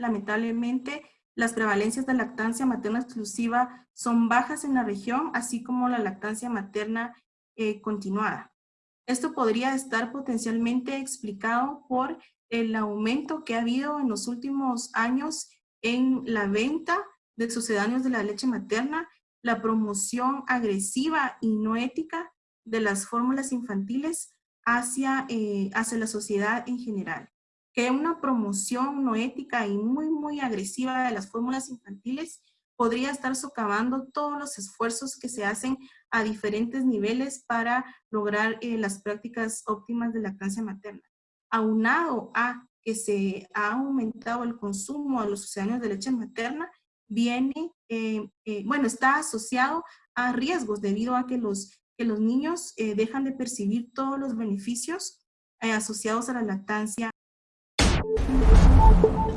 lamentablemente, las prevalencias de lactancia materna exclusiva son bajas en la región, así como la lactancia materna eh, continuada. Esto podría estar potencialmente explicado por el aumento que ha habido en los últimos años en la venta de sucedáneos de la leche materna, la promoción agresiva y no ética de las fórmulas infantiles hacia, eh, hacia la sociedad en general. Que una promoción no ética y muy, muy agresiva de las fórmulas infantiles podría estar socavando todos los esfuerzos que se hacen a diferentes niveles para lograr eh, las prácticas óptimas de lactancia materna. Aunado a que se ha aumentado el consumo de los sucedáneos de leche materna, viene, eh, bueno, está asociado a riesgos debido a que los que los niños eh, dejan de percibir todos los beneficios eh, asociados a la lactancia Thank you.